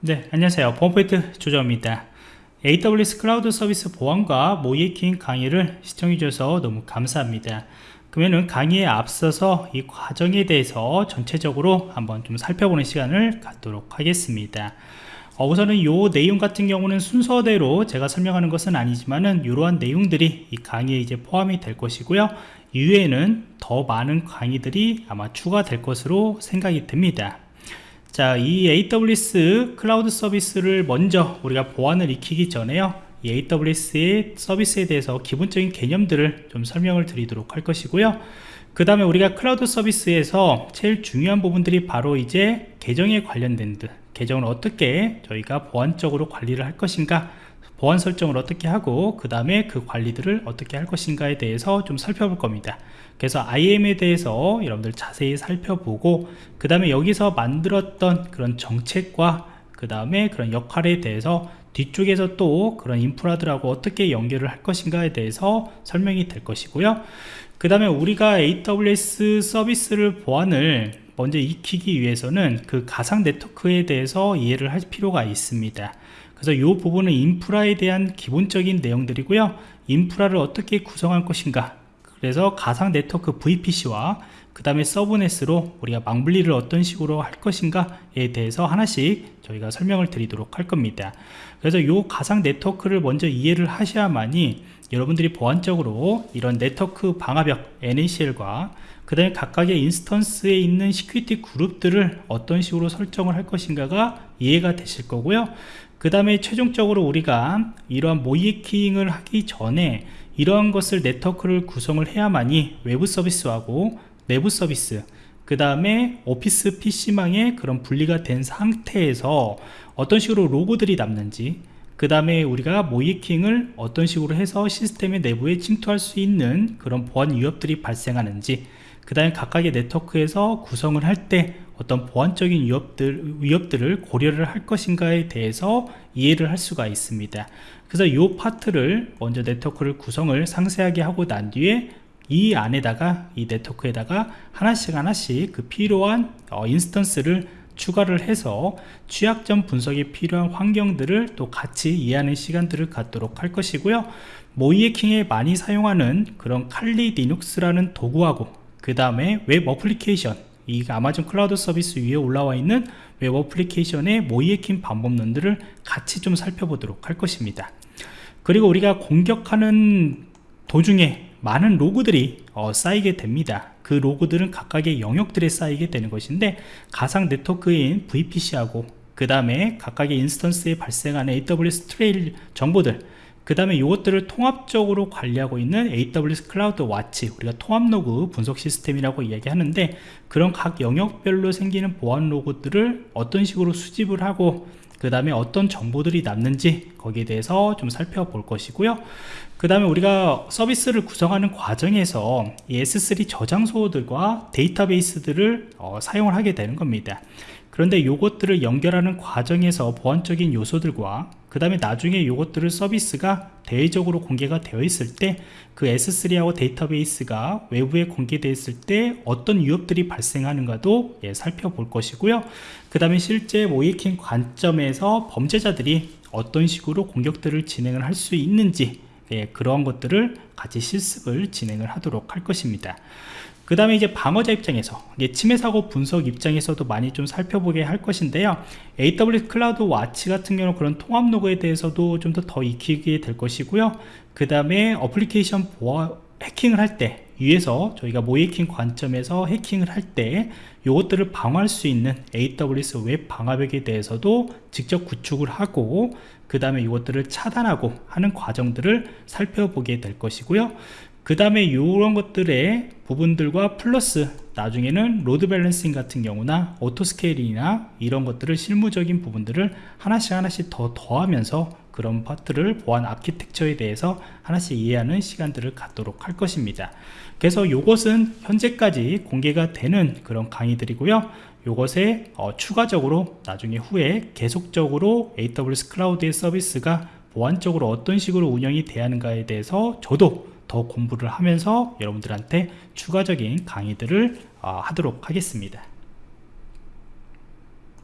네 안녕하세요. 보안포인트 조정입니다. AWS 클라우드 서비스 보안과 모이킹 강의를 시청해 주셔서 너무 감사합니다. 그러면 강의에 앞서서 이 과정에 대해서 전체적으로 한번 좀 살펴보는 시간을 갖도록 하겠습니다. 어, 우선은 이 내용 같은 경우는 순서대로 제가 설명하는 것은 아니지만은 이러한 내용들이 이 강의에 이제 포함이 될 것이고요. 이후에는 더 많은 강의들이 아마 추가될 것으로 생각이 듭니다 자, 이 AWS cloud 서비스를 먼저 우리가 보안을 익히기 전에요. 이 AWS의 서비스에 대해서 기본적인 개념들을 좀 설명을 드리도록 할 것이고요. 그 다음에 우리가 클라우드 서비스에서 제일 중요한 부분들이 바로 이제 계정에 관련된 듯 계정을 어떻게 저희가 보안적으로 관리를 할 것인가 보안 설정을 어떻게 하고 그 다음에 그 관리들을 어떻게 할 것인가에 대해서 좀 살펴볼 겁니다. 그래서 IAM에 대해서 여러분들 자세히 살펴보고 그 다음에 여기서 만들었던 그런 정책과 그 다음에 그런 역할에 대해서 뒤쪽에서 또 그런 인프라들하고 어떻게 연결을 할 것인가에 대해서 설명이 될 것이고요. 그 다음에 우리가 AWS 서비스를 보안을 먼저 익히기 위해서는 그 가상 네트워크에 대해서 이해를 할 필요가 있습니다. 그래서 이 부분은 인프라에 대한 기본적인 내용들이고요. 인프라를 어떻게 구성할 것인가. 그래서 가상 네트워크 VPC와 그 다음에 subnet으로 우리가 망분리를 어떤 식으로 할 것인가에 대해서 하나씩 저희가 설명을 드리도록 할 겁니다. 그래서 이 가상 네트워크를 먼저 이해를 하셔야만이 여러분들이 보안적으로 이런 네트워크 방화벽 NACL과 그 다음에 각각의 instance에 있는 security group들을 어떤 식으로 설정을 할 것인가가 이해가 되실 거고요. 그 다음에 최종적으로 우리가 이러한 모이킹을 하기 전에 이러한 것을 네트워크를 구성을 해야만이 외부 서비스하고 내부 서비스 그 다음에 오피스 PC망에 그런 분리가 된 상태에서 어떤 식으로 로고들이 남는지 그 다음에 우리가 모이킹을 어떤 식으로 해서 시스템의 내부에 침투할 수 있는 그런 보안 위협들이 발생하는지 그 다음에 각각의 네트워크에서 구성을 할 때 어떤 보안적인 위협들, 위협들을 고려를 할 것인가에 대해서 이해를 할 수가 있습니다. 그래서 이 파트를 먼저 네트워크를 구성을 상세하게 하고 난 뒤에 이 안에다가 이 네트워크에다가 하나씩 하나씩 그 필요한 어, instance를 추가를 해서 취약점 분석에 필요한 환경들을 또 같이 이해하는 시간들을 갖도록 할 것이고요. 모의해킹에 많이 사용하는 그런 칼리 리눅스라는 도구하고 그 다음에 web application 이 아마존 클라우드 서비스 위에 올라와 있는 web application의 모의해킹 방법론들을 같이 좀 살펴보도록 할 것입니다. 그리고 우리가 공격하는 도중에 많은 로그들이 어, 쌓이게 됩니다. 그 로그들은 각각의 영역들에 쌓이게 되는 것인데 가상 네트워크인 VPC하고 그 다음에 각각의 instance에 발생하는 AWS Trail 정보들 그 다음에 이것들을 통합적으로 관리하고 있는 AWS CloudWatch 우리가 통합 로그 분석 시스템이라고 이야기하는데 그런 각 영역별로 생기는 보안 로그들을 어떤 식으로 수집을 하고 그 다음에 어떤 정보들이 남는지 거기에 대해서 좀 살펴볼 것이고요. 그 다음에 우리가 서비스를 구성하는 과정에서 S3 저장소들과 데이터베이스들을 어, 사용을 하게 되는 겁니다. 그런데 이것들을 연결하는 과정에서 보안적인 요소들과 그 다음에 나중에 이것들을 서비스가 대외적으로 공개가 되어 있을 때 그 S3하고 데이터베이스가 외부에 공개되어 있을 때 어떤 위협들이 발생하는가도 예, 살펴볼 것이고요. 그 다음에 실제 모의해킹 관점에서 범죄자들이 어떤 식으로 공격들을 진행을 할 수 있는지 예, 그러한 것들을 같이 실습을 진행을 하도록 할 것입니다 그 다음에 이제 방어자 입장에서 침해 사고 분석 입장에서도 많이 좀 살펴보게 할 것인데요. AWS CloudWatch 같은 경우는 그런 통합 로그에 대해서도 좀 더더 익히게 될 것이고요. 그 다음에 어플리케이션 보안 해킹을 할 때 위에서 저희가 모의해킹 관점에서 해킹을 할 때 이것들을 방어할 수 있는 AWS 웹 방화벽에 대해서도 직접 구축을 하고 그 다음에 이것들을 차단하고 하는 과정들을 살펴보게 될 것이고요 그 다음에 이런 것들의 부분들과 플러스 나중에는 load balancing 같은 경우나 auto scale이나 이런 것들을 실무적인 부분들을 하나씩 하나씩 더 더하면서 그런 파트를 보안 아키텍처에 대해서 하나씩 이해하는 시간들을 갖도록 할 것입니다. 그래서 이것은 현재까지 공개가 되는 그런 강의들이고요. 이것에 어, 추가적으로 나중에 후에 계속적으로 AWS 클라우드의 서비스가 보안적으로 어떤 식으로 운영이 돼야 하는가에 대해서 저도 더 공부를 하면서 여러분들한테 추가적인 강의들을 어, 하도록 하겠습니다